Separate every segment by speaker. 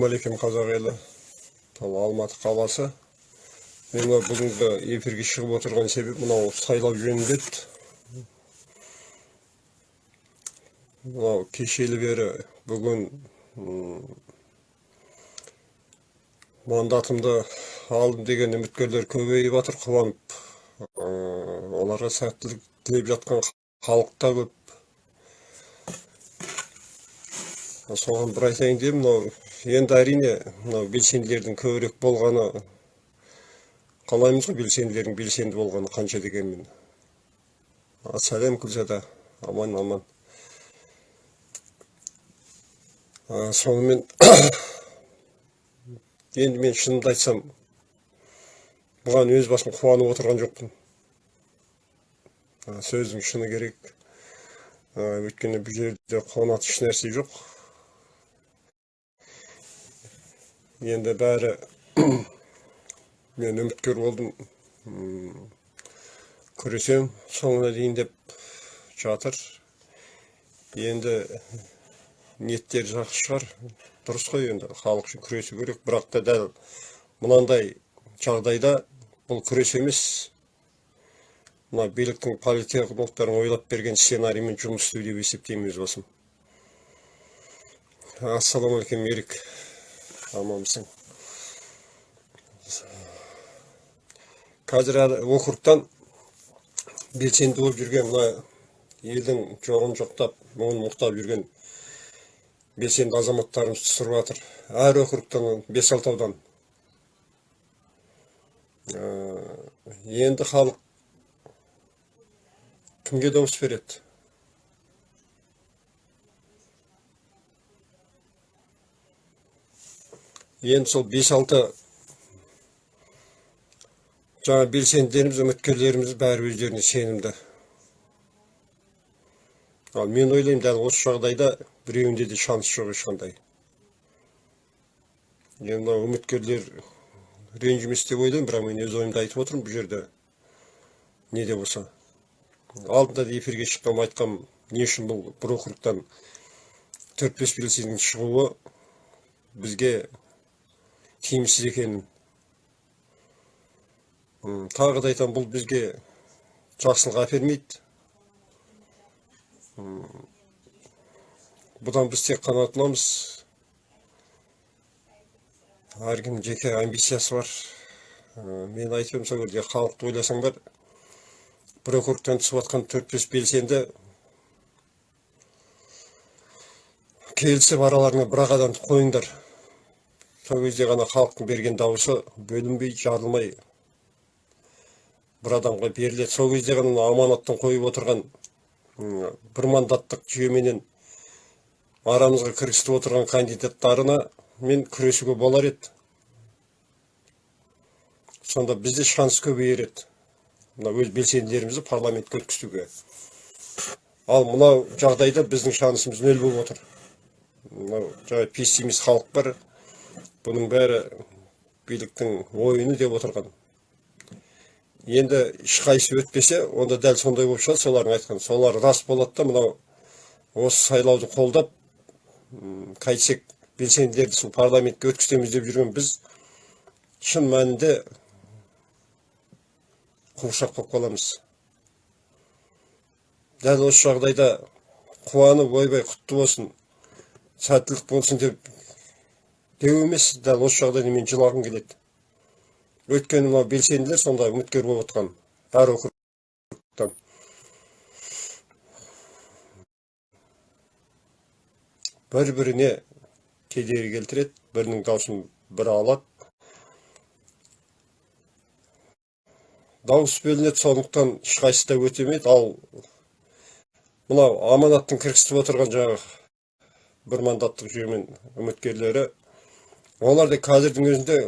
Speaker 1: ассалаумағалейкум қазақ елі ал алматы қаласы мен мына бүгінгі эфирге шығып отырған себеп мынау сайлау жөнінде мынау кешелі бері бүгін мандатымды алдым деген үміткерлер көбейіп жатыр қуанып оларға сәттілік тілеп жатқан халық та көп соған бір айтайын деп мынау енді әрине мынау белсенділердің көбірек болғаны қалаймыз ғой белсенділердің белсенді болғаны қанша дегенмен. Сәлем күлзада аман аман. Сонымен енді мен шынымды айтсам бұған өз басым қуанып отырған жоқпын. Сөздің шыны керек. Өйткені бұл жерде қуанатын ешнәрсе жоқ. Енді бәрі мен үміткер болдым. Күресем соңына дейін деп жатыр. Енді ниеттері жақсы шығар. Дұрыс қой енді халық үшін күресу керек. Бірақ та дәл мынандай жағдайда бұл күрес емес. Мына биліктің политехнологтарын ойлап берген сценариймен жұмыс істеу деп есептеймін өз басым. Ассалаумағалейкум ерік. Аманбысың қазір әлі округтан белсенді болып жүрген мына елдің жоғын жоқтап мұңын мұқтап жүрген белсенді азаматтарымыз түсіріп жатыр әр округтан бес алты аудан енді халық кімге дауыс береді енді сол бес алты жаңа белсенділеріміз үміткерлеріміз бәрі өздеріне сенімді. Ал мен ойлаймын дәл осы жағдайда біреуінде де шанс жоқ ешқандай. Енді мынау үміткерлер ренжімес деп ойлаймын бірақ мен өз ойымды айтып отырмын бұл жерде. Не де болса. Алдында да эфирге шыққанмын айтқанмын не үшін бұл бір округтан төрт бес белсендінің шығуы бізге тиімсіз екенін тағы да айтамын бұл бізге жақсылық әпермейді. Бұдан біз тек қана ұтыламыз әркімнің жеке амбициясы бар. Мен айтып сол жерде халықты ойласаңдар бір округтан түсіп жатқан төрт бес белсенді келісіп араларыңа бір ақ адамды қойыңдар. Сол кезде ғана халықтың берген дауысы бөлінбей жарылмай бір адамға беріледі. Сол кезде ғана аманаттың қойып отырған бір мандаттық жүйеменен арамызға кіргізіп отырған кандидаттарына мен күресуге болар еді. Сонда бізде шанс көбейер еді. Мына өз белсенділерімізді парламентке өткізуге. Ал мынау жағдайда біздің шансымыз нөл болып отыр. Мынау жаңағы пессимист халық бар. Бұның бәрі биліктің ойыны деп отырған. Енді ешқайсысы өтпесе онда дәл сондай болып шығады солардың айтқан солар рас болады да мынау осы сайлауды қолдап қайтсек белсенділерді сол парламентке өткіземіз деп жүрген біз шын мәнінде қуыршақ болып қаламыз. Дәл осы жағдайда қуанып ойбай құтты болсын сәттілік болсын деп деу емес дәл осы жағдайда мен жылағым келеді. Өйткені мынау белсенділер сонда үміткер болып отқан әр округтан. Бір біріне кедергі келтіреді бірінің даусын бірі алады. Дауыс бөлінеді сондықтан ешқайсысы да өтемейді. Ал мынау аманаттың кіргізіп отырған жаңағы бір мандаттық жүйемен үміткерлері олар да қазірдің өзінде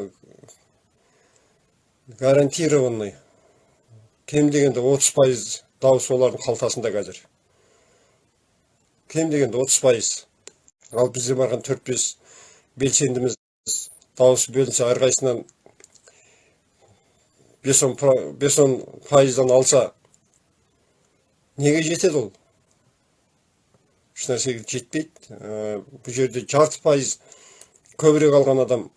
Speaker 1: гарантированный кем дегенде отыз пайыз дауыс олардың қалтасында қазір кем дегенде отыз пайыз ал бізде барған төрт бес белсендіміз дауыс бөлінсе әрқайсысынан бес он бес он пайыздан алса неге жетеді ол ешнәрсеге жетпейді бұл жерде жарты пайыз көбірек алған адам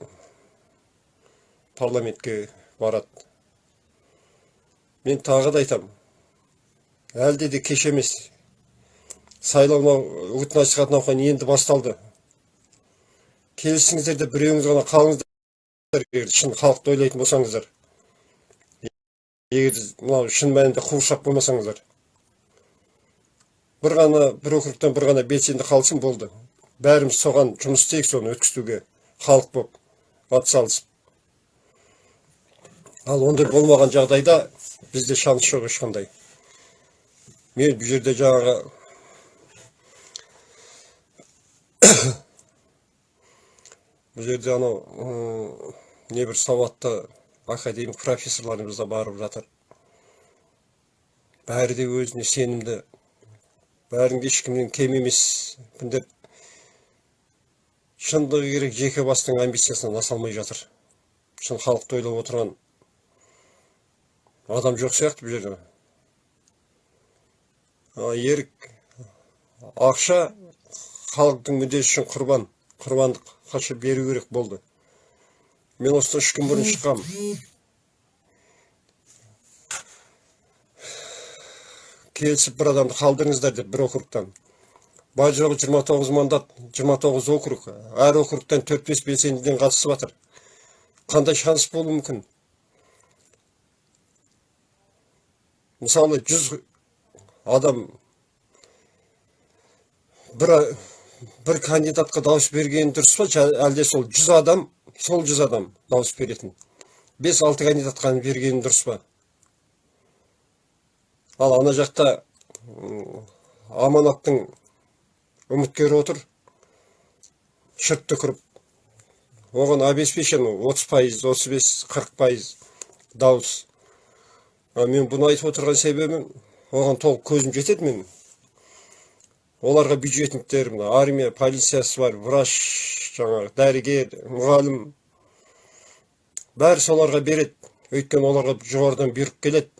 Speaker 1: парламентке барады. Мен тағы да айтамын әлде де кеш емес. Сайлау үгіт насихат науқаны енді басталды. Келісіңіздер де біреуіңіз ғана қалыңыздар егер шын халықты ойлайтын болсаңыздар. Егер мынау шын мәнінде қуыршақ болмасаңыздар. бір ғана бір округтан бір ғана белсенді қалсын болды. Бәріміз соған жұмыс істейік соны өткізуге. Халық болып атсалысып. Ал ондай болмаған жағдайда бізде шанс жоқ ешқандай. Мен бұл жерде жаңағы бұл жерде анау небір сауатты академик профессорларымыз да барып жатыр. Бәрі де өзіне сенімді. Бәрінде ешкімнен кем емеспін деп шындығы керек жеке бастың амбициясынан аса алмай жатыр. Шын халықты ойлап отырған адам жоқ сияқты бұл жерде. Ерік ақша халықтың мүддесі үшін құрбан құрбандық қаша беру керек болды. Мен осыдан үш күн бұрын шыққанмын келісіп бір адамды қалдырыңыздар деп бір округтан. Бар жоғы 29 мандат 29 округ. Әр округтан 4-5 белсендіден қатысып жатыр қандай шанс болуы мүмкін? Мысалы 100 адам бір бір кандидатқа дауыс бергені дұрыс па? Әлде сол 100 адам сол 100 адам дауыс беретін. 5-6 кандидатқа бергені дұрыс па? Ал ана жақта аманаттың үміткері отыр. Шырт түкіріп оған обеспечен 30 пайыз 35 40 пайыз дауыс. А мен бұны айтып отырған себебім оған толық көзім жетеді менің. Оларға бюджетниктер мына армия полициясы бар врач жаңағы дәрігер мұғалім. Бәрі соларға береді. Өйткені оларға жоғарыдан бұйрық келеді.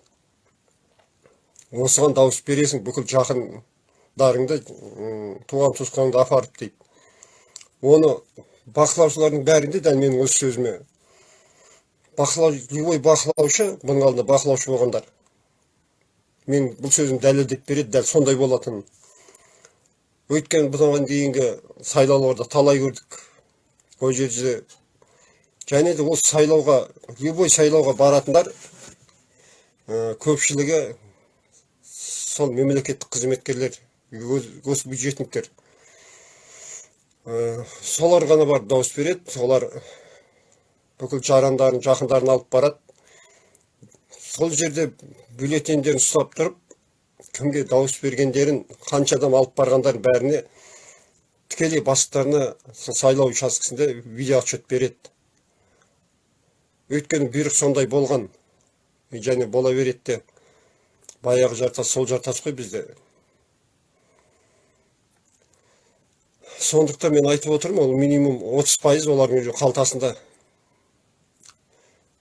Speaker 1: Осыған дауыс бересің бүкіл жақындарыңды м, туған туысқаныңды апарып дейді. Оны бақылаушылардың бәрінде дәл менің өз сөзіме бақылау любой бақылаушы бұның алдында бақылаушы болғандар. Мен бұл сөзім дәлелдеп береді дәл сондай болатынын өйткені бұдан дейінгі сайлауларда талай көрдік. Ол жерде және де осы сайлауға любой сайлауға баратындар көпшілігі сол мемлекеттік қызметкерлер. Госбюджетниктер Ә, солар ғана барып дауыс береді. Солар бүкіл жарандарын жақындарын алып барады. Сол жерде бюллетендерін ұстап тұрып кімге дауыс бергендерін қанша адам алып барғандарын бәріне тікелей бастықтарына сол сайлау учаскесінде видео отчет береді. Өйткені бұйрық сондай болған. Және бола береді де. Баяғы жартас сол жартас қой бізде. Сондықтан мен айтып отырмын ол минимум 30 пайыз олардың уже қалтасында.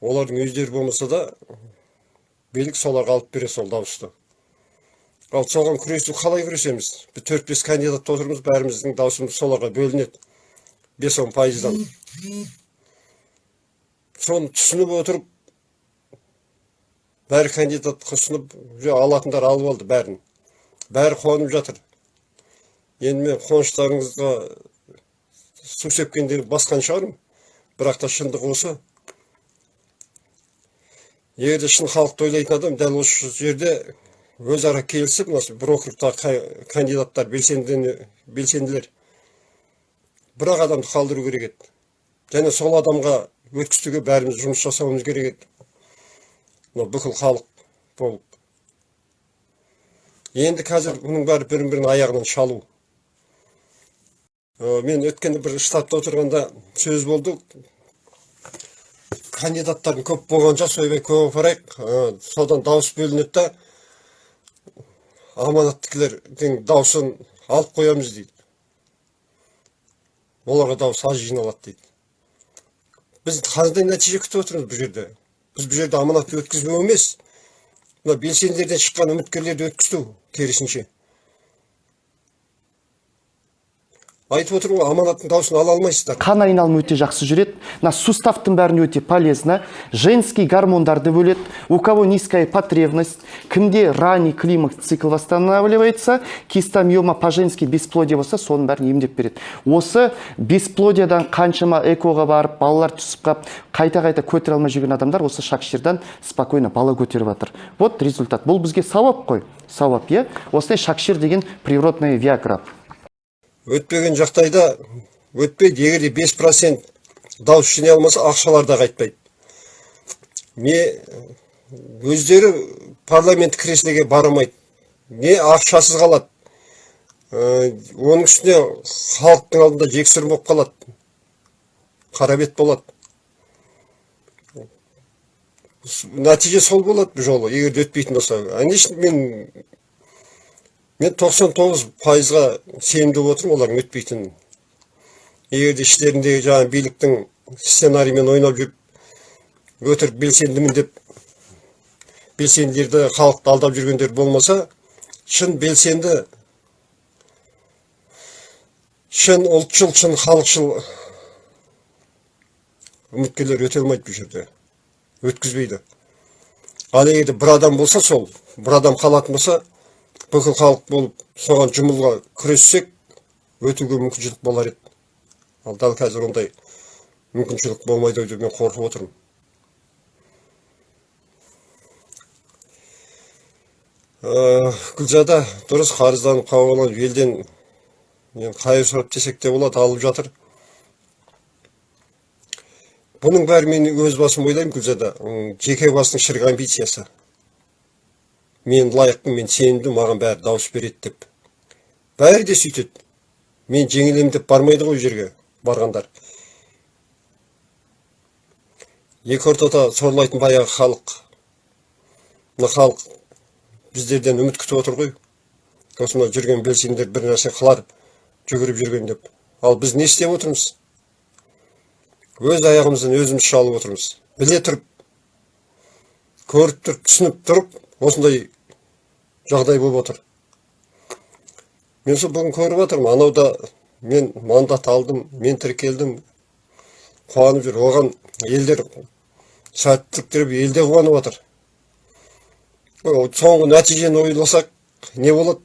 Speaker 1: Олардың өздері болмаса да билік соларға алып береді сол дауысты. Ал соған күресу қалай күресеміз? Біз төрт бес кандидат отырмыз бәріміздің дауысымыз соларға бөлінеді. Бес он пайыздан. Соны түсініп отырып бәрі кандидатқа ұсынып алатындар алып алды бәрін. Бәрі қуанып жатыр. Енді мен қуаныштарыңызға су сепкендерді басқан шығармын. Бірақ та шындық осы. Егер де шын халықты ойлайтын адам дәл осы жерде өзара келісіп мына бір округтағы ка- кандидаттар белсенді белсенділер. Бір ақ адамды қалдыру керек еді. Және сол адамға өткізуге бәріміз жұмыс жасауымыз керек еді. Мынау бүкіл халық болып. Енді қазір бұның бәрі бірін бірін аяғынан шалу. Мен өткенде бір штабта отырғанда сөз болды кандидаттардың көп болғанша сойбай көп апарайық содан дауыс бөлінеді да аманаттікілердің дауысын алып қоямыз дейді. Оларға дауыс аз жиналады дейді. Біз қандай нәтиже күтіп отырмыз бұл жерде? Біз бұл жерде аманатты өткізбеу емес. Мына белсенділерден шыққан үміткерлерді өткізу керісінше. Айтып отырмын ғой аманаттың дауысын ала алмайсыздар.
Speaker 2: Қан айналымы өте жақсы жүреді мына суставтың бәріне өте полезно женский гормондарды бөледі у кого низкая потребность кімде ранний климакс цикл восстанавливается кистомиома по женски бесплодие болса соның бәрін емдеп береді. Осы бесплодиядан қаншама экоға барып балалар түсіп қалып қайта қайта көтере алмай жүрген адамдар осы шакширдан спокойно бала көтеріп жатыр. Вот результат. Бұл бізге сауап қой. Сауап иә? Осындай шакшир деген природная виагра.
Speaker 1: Өтпеген жағдайда өтпейді егер де бес процент дауыс жинай алмаса ақшалар да қайтпайды. Не өздері парламент креслоге бара алмайды не ақшасыз қалады. Ә, оның үстіне халықтың алдында жексұрын болып қалады қара бет болады. Нәтиже сол болады бұл жолы егер де өтпейтін болса. Конечно мен мен 99 пайызға сенімді болып отырмын олардың өтпейтінін егер де іштеріндегі жаңағы биліктің сценариймен ойнап жүріп өтірік белсендімін деп белсенділерді халықты алдап жүргендер болмаса шын белсенді шын ұлтшыл шын халықшыл үміткерлер өте алмайды бұл жерде. Өткізбейді. Ал егер де бір адам болса сол бір адам қалатын болса бүкіл халық болып соған жұмылға күрессек өтуге мүмкіншілік болар еді. Ал дәл қазір ондай мүмкіншілік болмайды ау деп мен қорқып отырмын. Ә, гүлзада дұрыс қарызданып қауаланып елден енді қайыр сұрап десек те болады алып жатыр. Бұның бәрі мен өз басым ойлаймын гүлзада. Жеке басының шірік амбициясы. Мен лайықпын мен сенімді маған бәрі дауыс береді деп. Бәрі де сөйтеді. Мен жеңілемін деп бармайды ғой жерге барғандар екі ортада сорлайтын баяғы халық мына халық біздерден үміт күтіп отыр ғой. Осы жүрген белсенділер бір нәрсе қылар жүгіріп жүрген деп. Ал біз не істеп отырмыз? Өз аяғымыздан өзіміз шалып отырмыз. Біле тұрып көріп тұрып түсініп тұрып осындай жағдай болып отыр. Мен сол бүгін көріп жатырмын анау да мен мандат алдым мен тіркелдім. Қуанып жүр. Оған елдер сәттілік тілеп ел де қуанып Ой, соңғы нәтижені ойласақ не болады?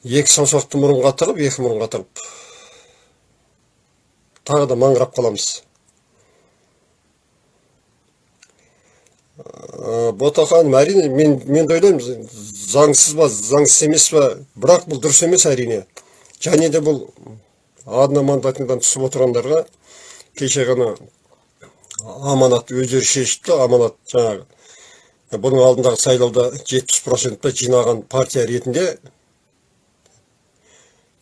Speaker 1: Екі саусақты мұрынға тығып екі мұрынға тығып. Тағы да маңырап қаламыз. Ә, бота ханым әрине мен мен ойлаймын заңсыз ба заңсыз емес па? Бірақ бұл дұрыс емес әрине. Және де бұл одномандатныйдан түсіп отырғандарға кеше ғана аманат өздері шешіпті аманат жаңағы бұның алдындағы сайлауда жетпіс процент па жинаған партия ретінде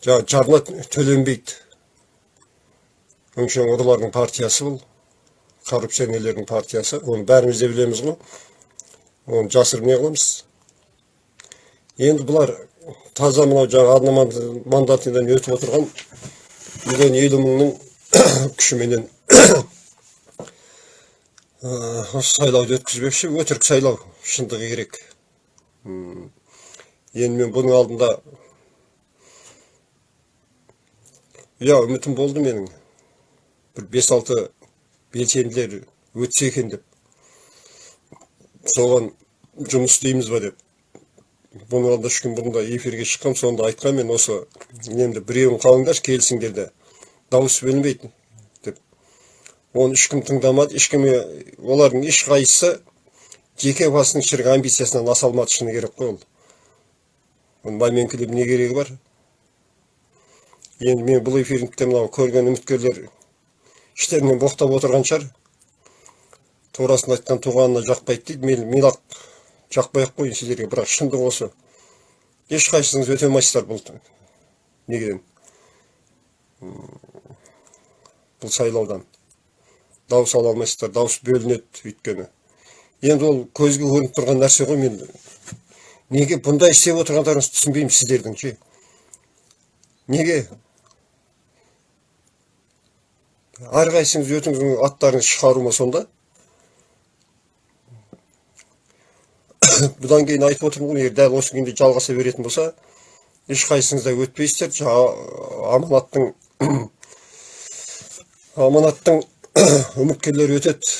Speaker 1: жаңағы жарна төленбейді. Өңшең ұрылардың партиясы бұл. Коррупционерлердің партиясы оны бәріміз де білеміз ғой оны жасырып не қыламыз енді бұлар таза мынау жаңағы одномандатныйдан өтіп отырған миллион елу мыңның күшіменен осы сайлауды өткізбекші өтірік сайлау шындығы керек енді мен бұның алдында иә үмітім болды менің бір бес алты белсенділер өтсе екен деп соған жұмыс істейміз ба деп алдында үш күн бұрын да эфирге шыққам сонда айтқан мен осы немді біреуін қалыңдаршы келісіңдер де дауыс берілмейді деп оны ешкім тыңдамады ешкім олардың ешқайсысы жеке басының шірік амбициясынан аса алмады шыны керек қой ол оны маменкілеп не керегі бар енді мен бұл эфирде мынау көрген үміткерлер іштерінен боқтап отырған шығар. Турасын айтқан туғанына жақпайды дейді. Мен мен ақ жақпай ақ қояйын сіздерге бірақ шындық осы ешқайсыңыз өте алмайсыздар бұл неден бұл сайлаудан. Дауыс ала алмайсыздар. Дауыс бөлінеді өйткені. Енді ол көзге көрініп тұрған нәрсе ғой мен неге бұндай істеп отырғандарыңызды түсінбеймін сіздердің ше? Неге? Әрқайсыңыз өзіңіздің аттарыңызды шығару ма сонда? Бұдан кейін айтып отырмын ғой егер дәл осы күйінде жалғаса беретін болса ешқайсыңыз да өтпейсіздер. Аманаттың аманаттың үміткерлері өтеді.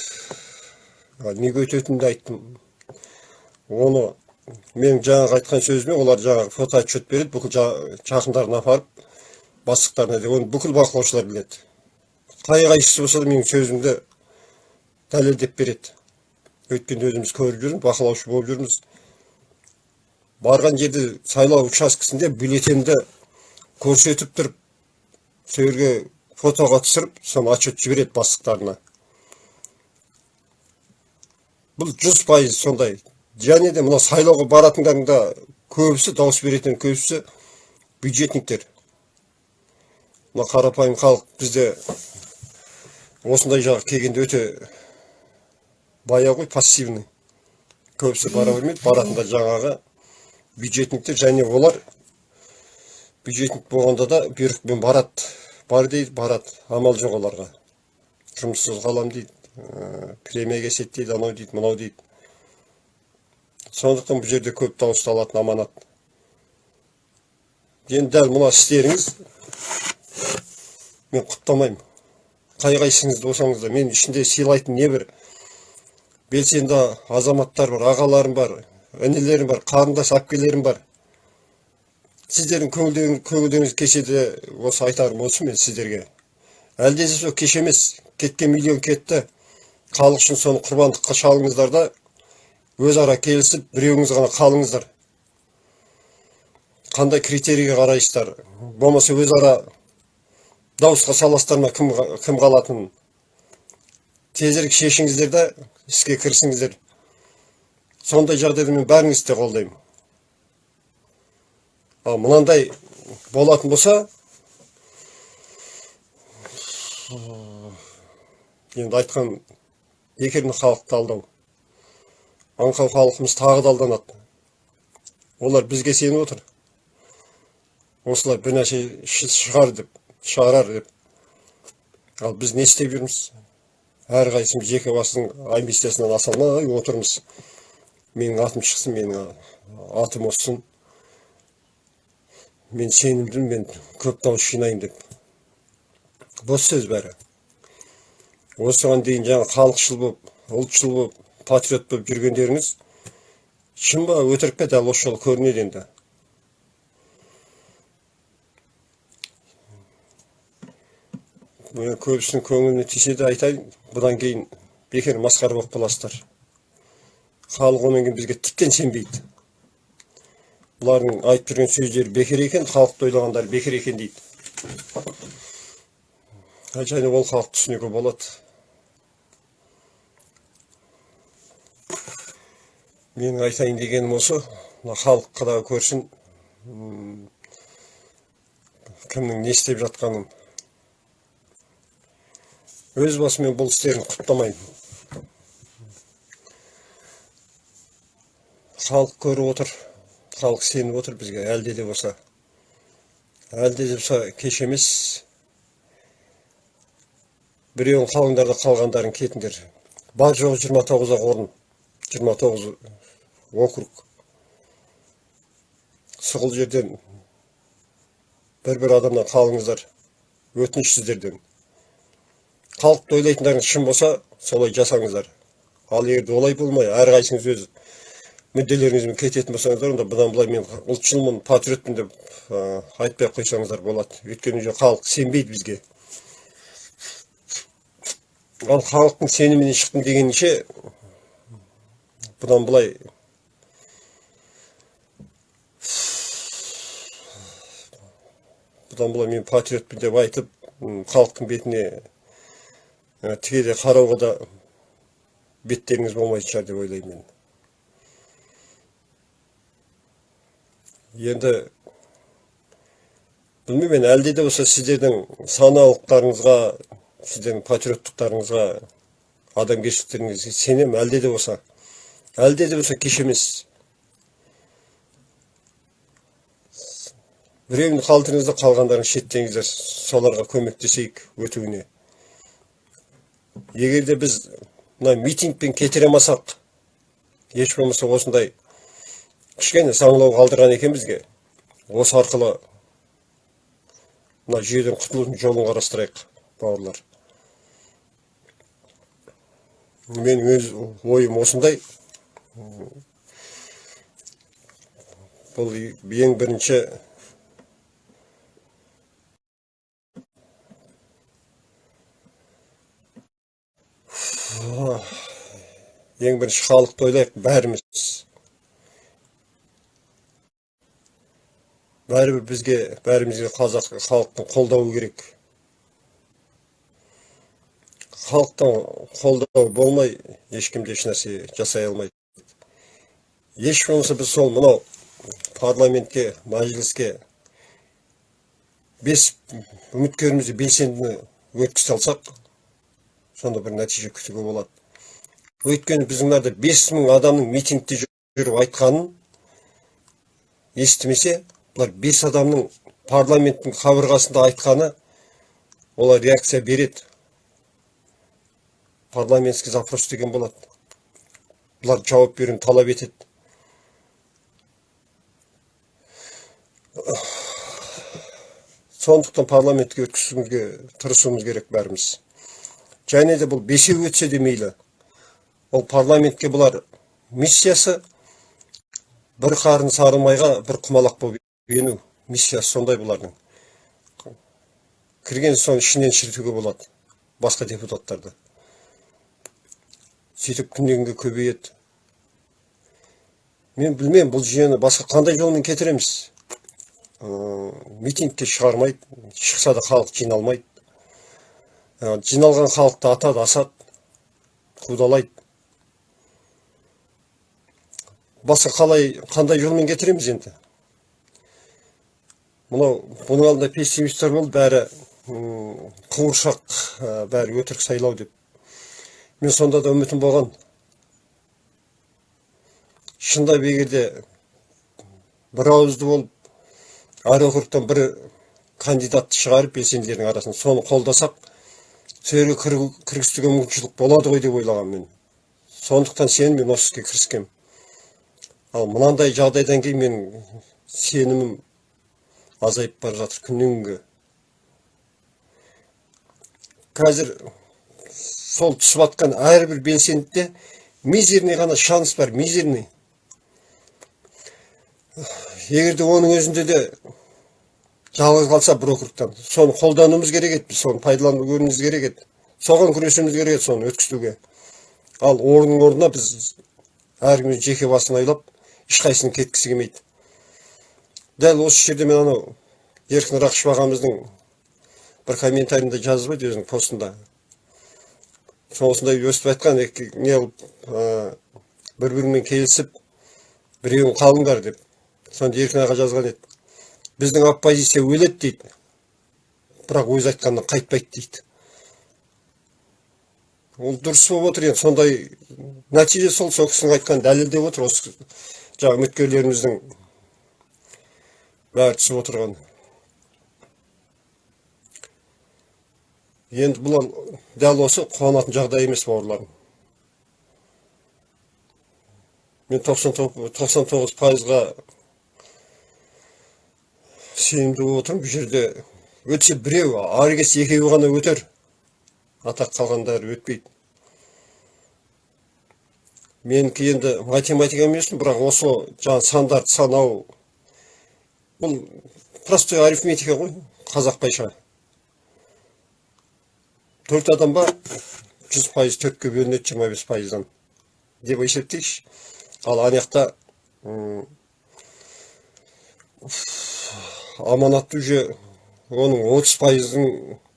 Speaker 1: Неге өтетінін де айттым. Оны менің жаңағы айтқан сөзіме олар жаңағы фото отчет береді бүкіл жа- жақындарына апарып бастықтарына оны бүкіл бақылаушылар біледі. Қай қайсысы болса да менің сөзімді дәлелдеп береді өйткені өзіміз көріп жүрміз бақылаушы болып жүрміз барған жерде сайлау учаскесінде бюллетенді көрсетіп тұрып сол жерге фотоға түсіріп соны отчет жібереді бастықтарына бұл жүз пайыз сондай және де мына сайлауға баратындардың да көбісі дауыс беретін көбісі бюджетниктер мына қарапайым халық бізде осындай жаққа келгенде өте бая ғой пассивный. Көбісі бара бермейді. Баратындар жаңағы бюджетниктер және олар бюджетник болғанда да бұйрықпен барады. Бар дейді барады. Амал жоқ оларға. Жұмыссыз қалам дейді. Ә, премия кеседі дейді анау дейді мынау дейді. Сондықтан бұл жерде көп дауысты алатын аманат. Енді дәл мына істеріңіз мен құптамаймын. Қай қайсыңыз болсаңыз да мен ішінде сыйлайтын не бір? Белсенді азаматтар бар ағаларым бар інілерім бар қарындас әпкелерім бар. Сіздердің көңілдеріңіз көңілдеріңіз кешеде осы айтарым осы мен сіздерге. Әлде де сол кеш емес кеткен миллион кетті. Халық үшін соны құрбандыққа шалыңыздар да өзара келісіп біреуіңіз ғана қалыңыздар. Қандай критерийге қарайсыздар? Болмаса өзара дауысқа саласыздар ма кім, кім қалатынын. Тезірек шешіңіздер да іске кірісіңіздер сондай жағдайда мен бәріңізді де қолдаймын. Ал мынандай болатын болса енді айтқан бекеріне халықты алдау. Аңқау халқымыз тағы да алданады. Олар бізге сеніп отыр. Осылар бір нәрсе ши- шығар деп. Шығарар деп. Ал біз не істеп жүрміз? Әрқайсымыз жеке басының амбициясынан аса алмай отырмыз. Менің атым шықсын менің атым өссін мен сенімдімін мен көп дауыс жинаймын деп. Бос сөз бәрі. Осыған дейін жаңа халықшыл болып ұлтшыл болып патриот болып жүргендеріңіз шын ба өтірік пе дәл осы жолы көрінеді енді. Мен көбісінің көңіліне тисе де айтайын бұдан кейін бекер масқара болып қаласыздар. Халық одан кейін бізге тіптен сенбейді. Бұлардың айтып жүрген сөздері бекер екен халықты ойлағандары бекер екен дейді. Және ол халықты түсінуге болады. Менің айтайын дегенім осы. Мына халыққа да көрсін. Кімнің не істеп жатқанын. Өз басымен бұл істерін құптамаймын. Халық көріп отыр халық сеніп отыр бізге әлде де болса. Әлде де болса кеш емес. Біреуін қалыңдар да қалғандарын кетіңдер. Бар жоғы жиырма тоғыз ақ орын жиырма тоғыз округ. Сұғыл жерден бір бір адамнан қалыңыздар өтініш сіздерден. Халықты ойлайтындарыңыз шын болса солай жасаңыздар ал егер де олай болмай әрқайсыңыз өз мүдделеріңізбен кететін болсаңыздар онда бұдан былай мен ұлтшылмын патриотпын деп ә, айтпай ақ қойсаңыздар болады өйткені уже халық сенбейді бізге ал халықтың сенімінен шықтым дегенше бұдан былай бұдан былай мен патриотпын деп айтып халықтың бетіне тікелей қарауға да беттеріңіз болмайтын шығар деп ойлаймын мен енді білмеймін мен әлде де болса сіздердің саналықтарыңызға сіздердің патриоттықтарыңызға адамгершіліктеріңізге сенемін әлде де болса әлде де болса кеш емес біреуін қалдырыңыз да қалғандарын шеттеңіздер соларға көмектесейік өтуіне егер де біз мына митингпен кетіре алмасақ еш болмаса осындай кішкене саңылау қалдырған екен бізге. Осы арқылы мына жүйеден құтылудың жолын қарастырайық бауырлар. Мен өз ойым осындай. Бұл ең бірінші ең бірінші халықты ойлайық бәріміз. Бәрібір бізге бәрімізге қазақ халықтың қолдауы керек. Халықтан қолдау болмай ешкім де ешнәрсе жасай алмайды. Еш болмаса біз сол мынау парламентке мәжіліске бес үміткерімізді белсенді өткізе алсақ сонда бір нәтиже күтуге болады. Өйткені біздің мынада бес мың адамның митингте жүріп айтқанын естімесе бұлар бес адамның парламенттің қабырғасында айтқаны олар реакция береді. Парламентский запрос деген болады. Бұлар жауап беруін талап етеді. Сондықтан парламентке өткізуімізге тырысуымыз керек бәріміз. Және де бұл бесеу өтсе де мейлі ол парламентке бұлар миссиясы бір қарын сары майға бір құмалақ болып ену миссиясы сондай бұлардың кірген соң ішінен шірітуге болады басқа депутаттарды сөйтіп күннен күнге көбейеді мен білмеймін бұл жүйені басқа қандай жолмен кетіреміз митингке шығармайды шықса да халық жиналмайды жиналған халықты атады асады қудалайды. Басқа қалай қандай жолмен кетіреміз енді? Мынау бұның алдында пессимистер болды бәрі қуыршақ ә, бәрі өтірік сайлау деп. Мен сонда да үмітім болған. Шындап егерде бір ауызды болып әр округтан бір кандидатты шығарып белсенділердің арасынан соны қолдасақ сол кіргізуге мүмкіншілік болады ғой деп ойлағанмын мен. Сондықтан сенім мен осы іске кіріскенмін ал мынандай жағдайдан кейін менің сенімім азайып бара жатыр күннен күнге қазір сол түсіп жатқан әрбір белсендіде мизерный ғана шанс бар мизерный. Егерде оның өзінде де жалғыз қалса бір округтан соны қолдануымыз керек еді біз соны пайдалануымыз керек еді соған күресуіміз керек еді соны өткізуге ал орынның орнына біз әркім жеке басын ойлап ешқайсының кеткісі келмейді дәл осы жерде мен анау еркін рақышев ағамыздың бір комментарийінде жазып еді өзінің постында осындай өстіп айтқан не қылып бір бірімен келісіп біреуін қалыңдар деп сонда еркін аға жазған еді біздің оппозиция өледі дейді. Бірақ өз айтқанынан қайтпайды дейді. Ол дұрыс болып отыр енді. Сондай нәтиже сол сол кісінің айтқанын дәлелдеп отыр. Осы жаңағы үміткерлеріміздің бәрі түсіп отырған. Енді бұл дәл осы қуанатын жағдай емес бауырларым? Мен тоқсан тоғыз пайызға сенімді болып отырмын бұл жерде өтсе біреу ары кетсе екеуі ғана өтер. Атақ қалғандары өтпейді. Менікі енді математика емес бірақ осы жаңағы сандарды санау. Бұл простой арифметика ғой қазақпайша төрт адам бар жүз пайыз төртке бөлінеді жиырма бес пайыздан. Деп есептейікші. Ал ана жақта аманатты уже оның отыз пайыздың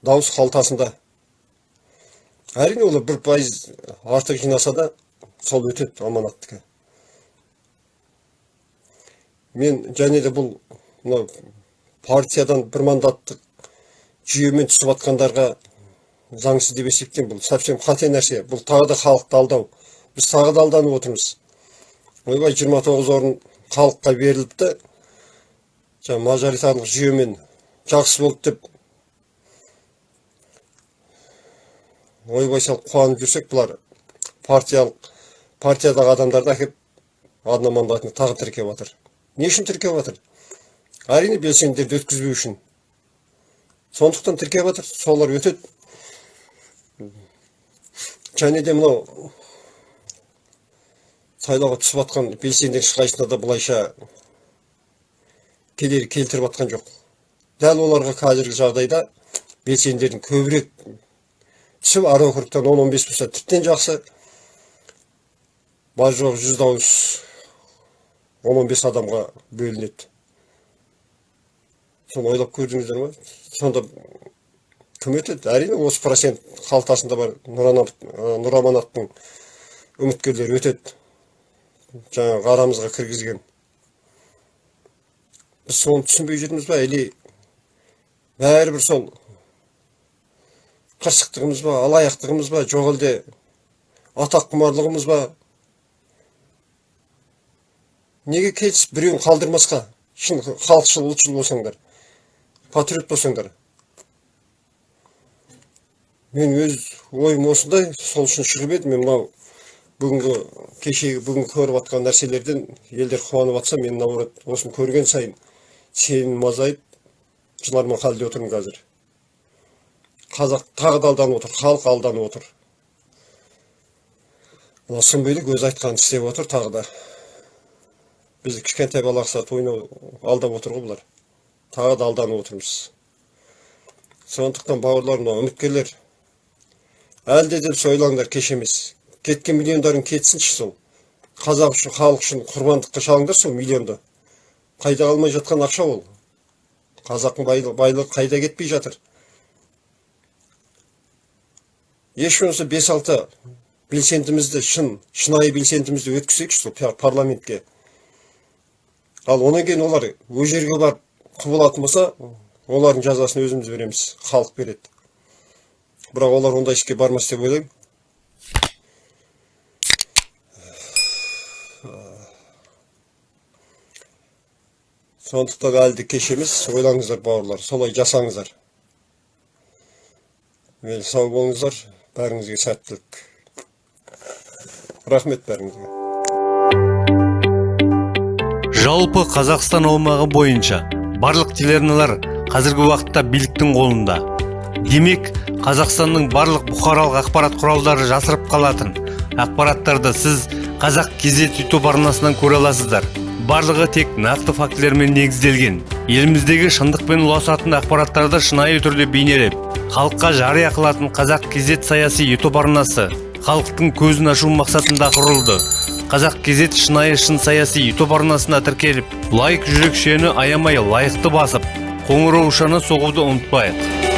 Speaker 1: дауыс қалтасында. Әрине олар бір пайыз артық жинаса да сол өтеді аманаттікі мен және де бұл мынау партиядан бір мандаттық жүйемен түсіп жатқандарға заңсыз деп есептеймін бұл. Совсем қате нәрсе бұл тағы да халықты алдау біз тағы да алданып отырмыз. Ойбай жиырма тоғыз орын халыққа беріліпті. Жаңағы мажоритарлық жүйемен жақсы болды деп ойбай салып қуанып жүрсек бұлар партиялық партиядағы адамдарды әкеп одномандатный тағы тіркеп жатыр. Не үшін тіркеп жатыр? Әрине белсенділерді өткізбеу үшін. Сондықтан тіркеп жатыр солар өтеді. Және де мынау сайлауға түсіп жатқан белсенділер ешқайсысына да былайша кедергі келтіріп жатқан жоқ. Дәл оларға қазіргі жағдайда белсенділердің көбірек түсіп әр округтан он он бес болса тіптен жақсы. Бар жоқ жүз дауыс он он бес адамға бөлінеді. Соны ойлап көрдіңіздер ма? Сонда кім өтеді? Әрине осы процент қалтасында бар нұраманаттың үміткерлері өтеді. Жаңағы арамызға кіргізген. Біз соны түсінбей жүрміз ба или бәрібір сол қырсықтығымыз ба алаяқтығымыз ба жоқ әлде атақ құмарлығымыз ба неге келісіп біреуін қалдырмасқа шын халықшыл ұлтшыл болсаңдар патриот болсаңдар мен өз ойым осындай сол үшін шығып едім мен мынау бүгінгі кешегі бүгін көріп жатқан нәрселерден елдер қуанып жатса мен наоборот осыны көрген сайын сенім азайып жыларман халде отырмын қазір қазақ тағы да алданып отыр халық алданып отыр мына сұмбилік өзі айтқанын істеп отыр тағы да бізді кішкентай бала ұқсатып ойнау алдап отыр ғой бұлар тағы да алданып отырмыз сондықтан бауырлар мына үміткерлер әлде де ойлаңдар кеш емес кеткен миллиондарың кетсінші сол қазақ үшін халық үшін құрбандыққа шалыңдар сол миллионды қайда қалмай жатқан ақша ол? Қазақтың байлығы, қайда кетпей жатыр? Еш болмаса бес алты белсендімізді шын шынайы белсендімізді өткізсекші сол пар- парламентке. Ал одан кейін олар өз жерге барып құбылатын болса олардың жазасын өзіміз береміз халық береді. Бірақ олар ондай іске бармас деп ойлаймын. Сондықтан әлі де кеш емес ойлаңыздар бауырлар солай жасаңыздар мен сау болыңыздар бәріңізге сәттілік рахмет бәріңізге
Speaker 3: жалпы қазақстан аумағы бойынша барлық телеарналар қазіргі уақытта биліктің қолында. Демек қазақстанның барлық бұқаралық ақпарат құралдары жасырып қалатын. Ақпараттарды сіз қазақ кезет ютуб арнасынан көре аласыздар. Барлығы тек нақты фактілермен негізделген. Еліміздегі шындықпен ұласатын ақпараттарды шынайы түрде бейнелеп халыққа жария қылатын қазақ кезет саяси ютуб арнасы халықтың көзін ашу мақсатында құрылды. Қазақ кезет шынайы шын саяси ютуб арнасына тіркеліп лайк жүрекшені аямай лайықты басып қоңыраушаны соғуды ұмытпайық.